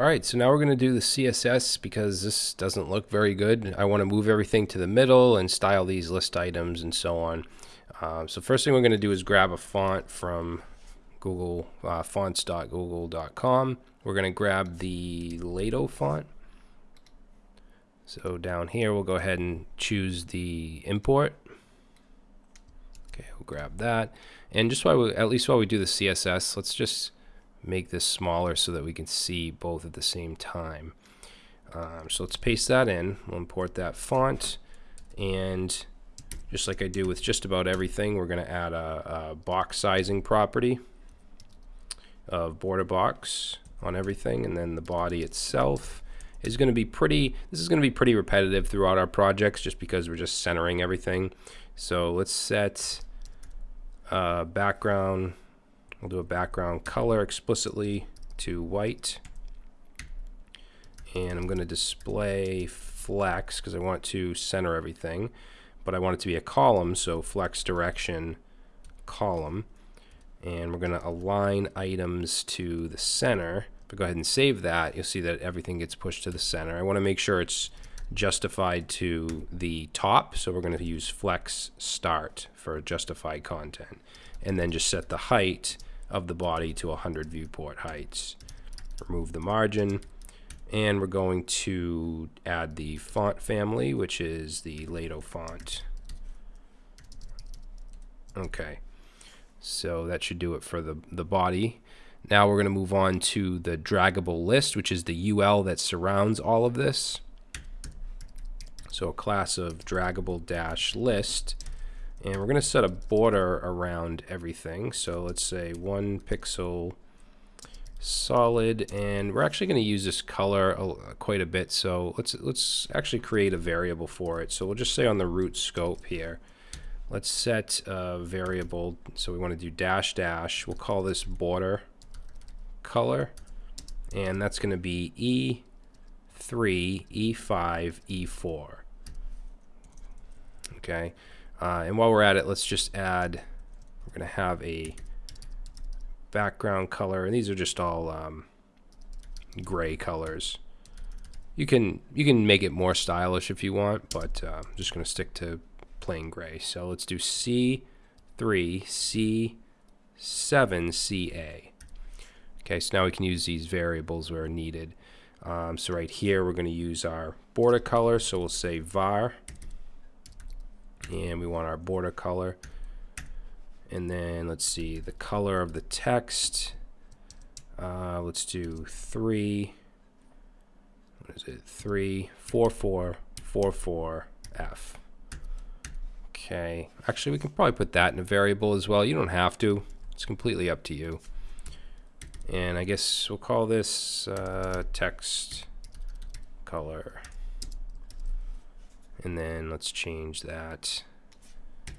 Alright, so now we're going to do the CSS because this doesn't look very good. I want to move everything to the middle and style these list items and so on. Um, so first thing we're going to do is grab a font from Google uh, fonts.google.com. We're going to grab the Lato font. So down here we'll go ahead and choose the import. Okay, we'll grab that. And just while we, at least while we do the CSS, let's just make this smaller so that we can see both at the same time. Um, so let's paste that in. We'll import that font and just like I do with just about everything, we're going to add a, a, box sizing property of border box on everything and then the body itself is going to be pretty this is going to be pretty repetitive throughout our projects just because we're just centering everything so let's set uh, background We'll do a background color explicitly to white. And I'm going to display flex because I want to center everything. But I want it to be a column, so flex direction column. And we're going to align items to the center. If I go ahead and save that, you'll see that everything gets pushed to the center. I want to make sure it's justified to the top, so we're going to use flex start for justified content. And then just set the height of the body to 100 viewport heights. Remove the margin. And we're going to add the font family, which is the Lato font. Okay, so that should do it for the, the body. Now we're going to move on to the draggable list, which is the UL that surrounds all of this. So a class of draggable dash list and we're going to set a border around everything. So let's say one pixel solid and we're actually going to use this color quite a bit. So let's let's actually create a variable for it. So we'll just say on the root scope here let's set a variable. So we want to do dash dash. We'll call this border color. And that's going to be E3 E5 E4 okay uh, and while we're at it, let's just add, we're going to have a background color, and these are just all um, gray colors. You can you can make it more stylish if you want, but uh, I'm just going to stick to plain gray. So let's do C3, C7, CA. Okay, so now we can use these variables where needed. Um, so right here, we're going to use our border color. So we'll say var and we want our border color. And then let's see the color of the text. Uh, let's do three. What is it? Three four four four four F. Okay. Actually we can probably put that in a variable as well. You don't have to. It's completely up to you. And I guess we'll call this uh, text color and then let's change that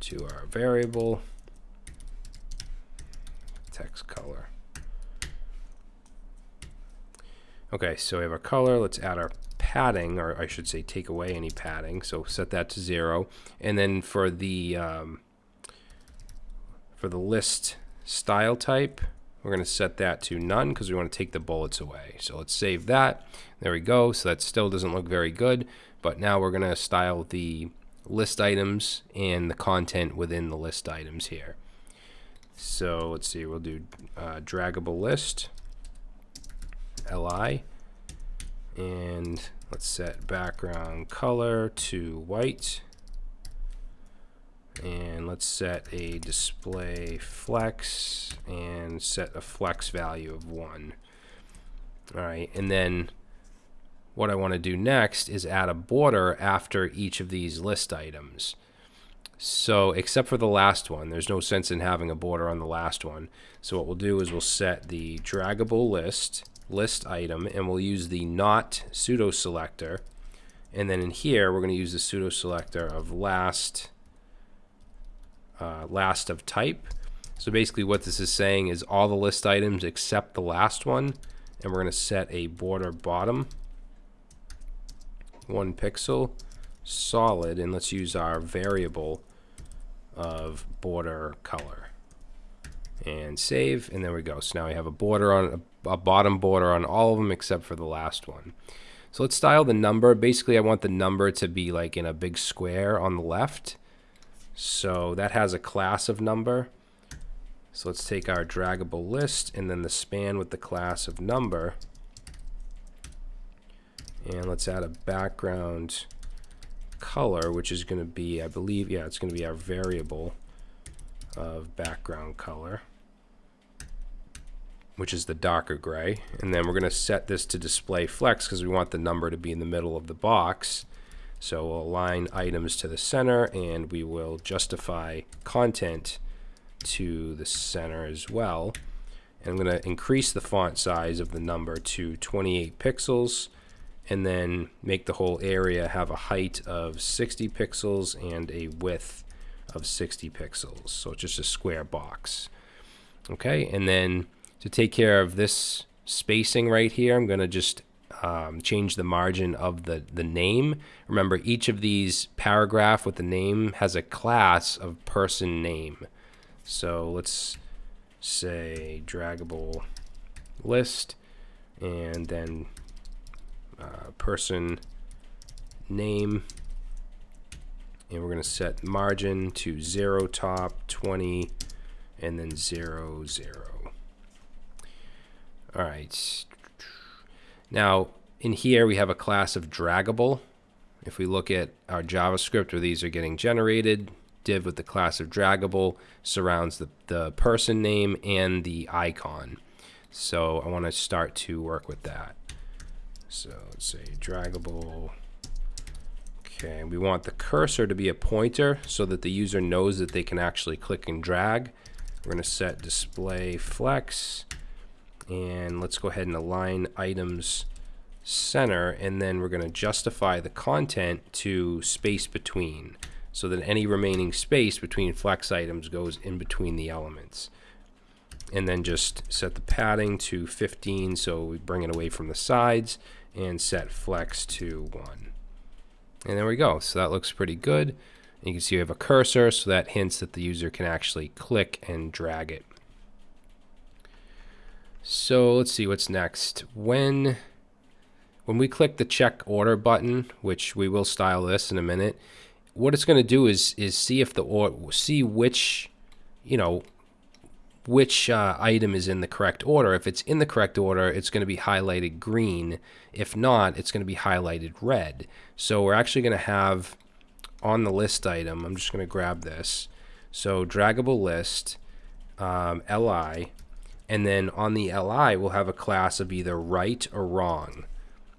to our variable text color. Okay, so we have our color. Let's add our padding, or I should say take away any padding. So set that to zero. And then for the um, for the list style type, we're going to set that to none because we want to take the bullets away. So let's save that. There we go. So that still doesn't look very good. But now we're going to style the list items and the content within the list items here. So let's see, we'll do uh, draggable list, li, and let's set background color to white. And let's set a display flex and set a flex value of 1. All right, and then what I want to do next is add a border after each of these list items. So except for the last one, there's no sense in having a border on the last one. So what we'll do is we'll set the draggable list, list item, and we'll use the not pseudo selector. And then in here, we're going to use the pseudo selector of last, uh, last of type. So basically what this is saying is all the list items except the last one. And we're going to set a border bottom one pixel solid and let's use our variable of border color and save and there we go so now we have a border on a bottom border on all of them except for the last one. So let's style the number. Basically, I want the number to be like in a big square on the left. So that has a class of number. So let's take our draggable list and then the span with the class of number. And let's add a background color, which is going to be, I believe, yeah, it's going to be our variable of background color, which is the darker gray. And then we're going to set this to display flex because we want the number to be in the middle of the box. So we'll align items to the center and we will justify content to the center as well. And I'm going to increase the font size of the number to 28 pixels and then make the whole area have a height of 60 pixels and a width of 60 pixels. So it's just a square box. Okay, and then to take care of this spacing right here, I'm going to just um, change the margin of the, the name. Remember, each of these paragraph with the name has a class of person name. So let's say draggable list and then uh, person name and we're going to set margin to 0 top 20 and then 0 0 all right now in here we have a class of draggable if we look at our JavaScript where these are getting generated div with the class of draggable surrounds the, the person name and the icon so I want to start to work with that so let's say draggable. Okay, we want the cursor to be a pointer so that the user knows that they can actually click and drag. We're going to set display flex and let's go ahead and align items center and then we're going to justify the content to space between so that any remaining space between flex items goes in between the elements and then just set the padding to 15 so we bring it away from the sides and set flex to 1. And there we go. So that looks pretty good. And you can see we have a cursor, so that hints that the user can actually click and drag it. So let's see what's next. When when we click the check order button, which we will style this in a minute, what it's going to do is is see if the or see which you know which uh, item is in the correct order. If it's in the correct order, it's going to be highlighted green. If not, it's going to be highlighted red. So we're actually going to have on the list item, I'm just going to grab this. So draggable list, um, li, and then on the li, we'll have a class of either right or wrong.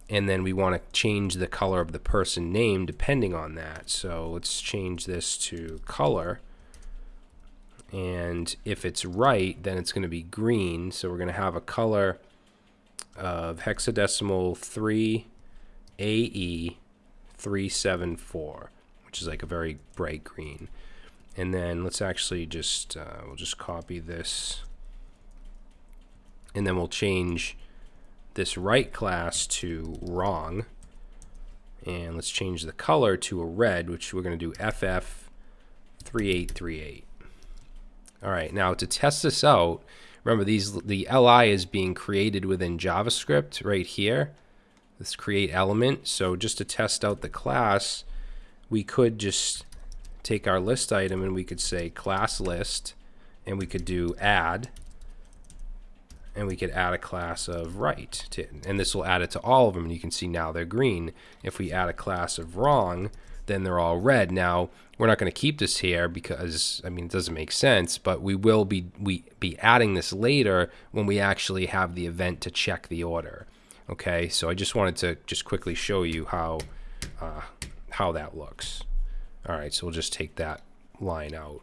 And then we want to change the color of the person name depending on that. So let's change this to color and if it's right then it's going to be green so we're going to have a color of hexadecimal 3 AE 374 which is like a very bright green and then let's actually just uh, we'll just copy this and then we'll change this right class to wrong and let's change the color to a red which we're going to do FF 3838 all right, now to test this out, remember these the li is being created within JavaScript right here. This create element. So just to test out the class, we could just take our list item and we could say class list and we could do add and we could add a class of right to, and this will add it to all of them and you can see now they're green if we add a class of wrong then they're all red. Now, we're not going to keep this here because, I mean, it doesn't make sense, but we will be, we, be adding this later when we actually have the event to check the order. Okay, so I just wanted to just quickly show you how, uh, how that looks. All right, so we'll just take that line out.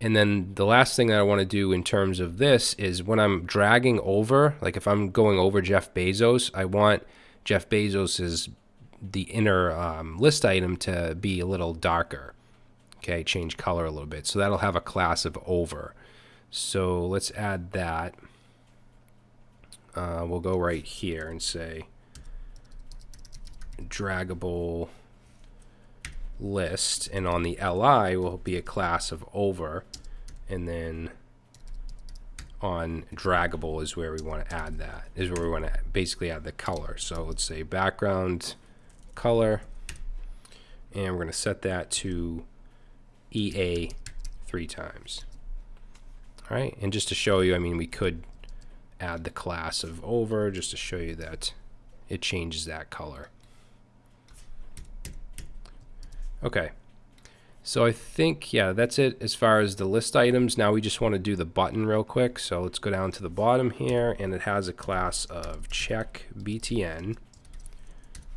And then the last thing that I want to do in terms of this is when I'm dragging over, like if I'm going over Jeff Bezos, I want Jeff Bezos's the inner um, list item to be a little darker. Okay, change color a little bit. So that'll have a class of over. So let's add that. Uh, we'll go right here and say draggable list and on the li will be a class of over and then on draggable is where we want to add that, is where we want to basically add the color. So let's say background color, and we're going to set that to EA three times. All right, and just to show you, I mean, we could add the class of over just to show you that it changes that color. Okay. So I think, yeah, that's it as far as the list items. Now we just want to do the button real quick. So let's go down to the bottom here, and it has a class of check BTN.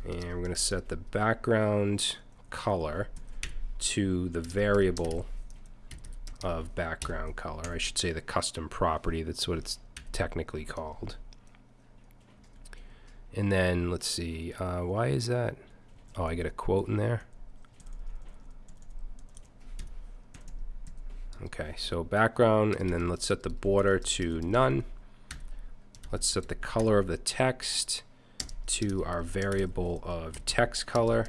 And we're going to set the background color to the variable of background color. I should say the custom property. That's what it's technically called. And then let's see, uh, why is that? Oh, I get a quote in there. Okay, so background, and then let's set the border to none. Let's set the color of the text to our variable of text color.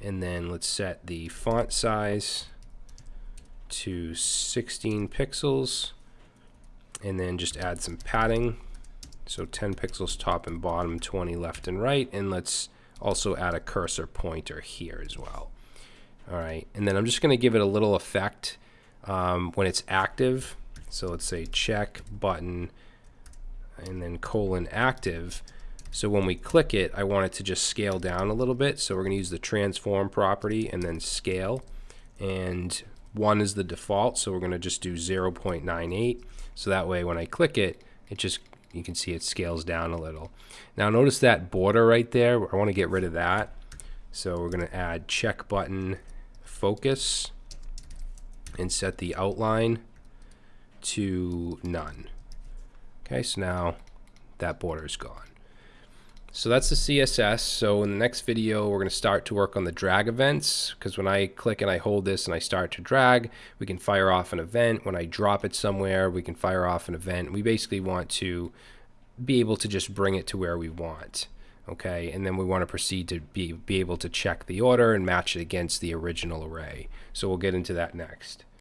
And then let's set the font size to 16 pixels. And then just add some padding. So 10 pixels top and bottom, 20 left and right. And let's also add a cursor pointer here as well. All right, and then I'm just going to give it a little effect um, when it's active. So let's say check button and then colon active. So when we click it, I want it to just scale down a little bit. So we're going to use the transform property and then scale. And 1 is the default, so we're going to just do 0.98. So that way when I click it, it just, you can see it scales down a little. Now notice that border right there. I want to get rid of that. So we're going to add check button focus and set the outline to none. Okay, so now that border is gone. So that's the CSS. So in the next video, we're going to start to work on the drag events because when I click and I hold this and I start to drag, we can fire off an event. When I drop it somewhere, we can fire off an event. We basically want to be able to just bring it to where we want okay? And then we want to proceed to be, be able to check the order and match it against the original array. So we'll get into that next